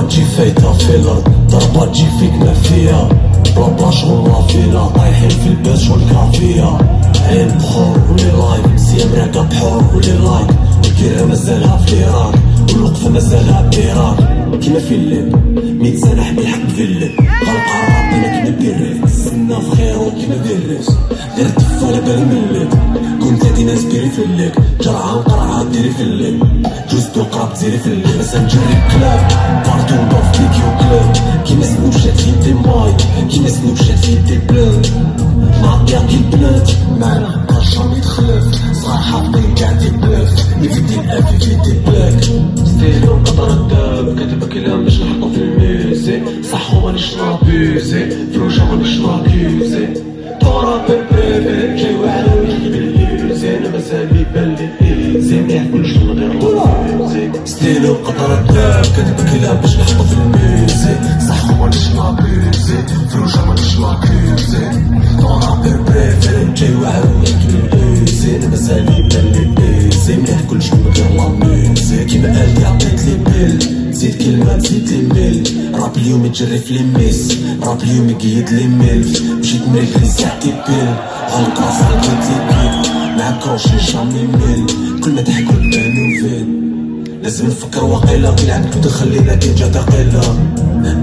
الأرض ضربة تجي فيك نافية بلا بلا شغل لافينا طايحين في البيت كافية عين بخور ولي لايك سيام راكا بحور ولي لايك. الكيرة مازالها في العراق والوقفة مازالها بإيراك كيما في الليل ميت سنة حبي الحق في الليل. غلق وكيما بيريس غير الدفة على بالي الليل. كنت هادي ناس بيري في الليل. جرعة نقرعها ديري جوزتو قراب تزيري في الليل. بس نجري كلاب بارتو ندور في فيديو كلاب كيما سنوشات في دي ماي كيما سنوشات في دي بلاد معطيها كي البنات معنا جامي تخلف. صغار حافظين كاع دي بلاف يفيدي الافي في دي بلاك ستيلو قطر الداب كاتب كلام باش نحطو في الميوزي صح ومانيش نابيزي فروجة مانيش ناكيوزي تورا بيبي جاي واحد ويحكي باليوزي أنا مازال يبان لي ايزي مليح كلش من غير لافيزي ستيلو قطر الداب كاتب كلام باش نحطو في الميوزي صح ومانيش نابيزي فروجة مانيش ناكيوزي تورا بيبي جاي واحد ويحكي باليوزي أنا مازال يبان لي ايزي مليح كلش من غير لافيزي كيما قال زيد كلمة زيد لي ميل راب اليوم يتجري في ليميس راب اليوم يقيد لي ميل مشيت مريك لي ساعتي بيل غلط راسي لقيت لي بيل معاك روشي جامي ميل كل ما تحكوا تبانو فين لازم نفكر وقيلة كي لعبت ودخلينا كي جا ثقيلة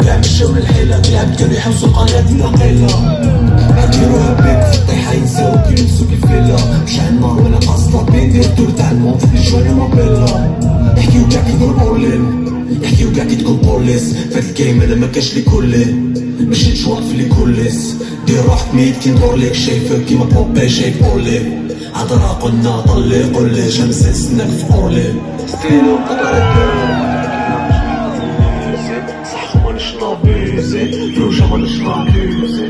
كاع مشاو للحيلة كي لعبت كانوا يحوسوا القرية دينا قيلة عكيروها بيك في الطيحة ينساو كي يلبسو كالفيلا مش النار ولا قاصدة بين دير دور تاع الموت في الجواني موبيلا يحكيو كاع كي يقول اورلين بوليس فهاد الجيم أنا ما كاش لي كولي ماشي نشوط في لي كوليس دير روحك ميت كي ندور ليك شايفك كيما بوبي شايف أولي. عذرا قلنا طلي قولي شمس نستناك في اورلي ستيلو صح مانيش نابيزي فروجة مانيش نابيزي